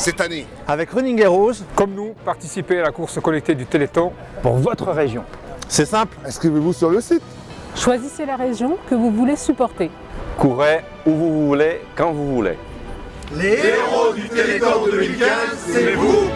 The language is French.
cette année. Avec Running Heroes, Comme nous, participez à la course connectée du Téléthon pour votre région. c'est simple. Inscrivez-vous sur le site. Choisissez la région que vous voulez supporter. Courez où vous voulez, quand vous voulez. Les héros du Téléthon 2015, c'est vous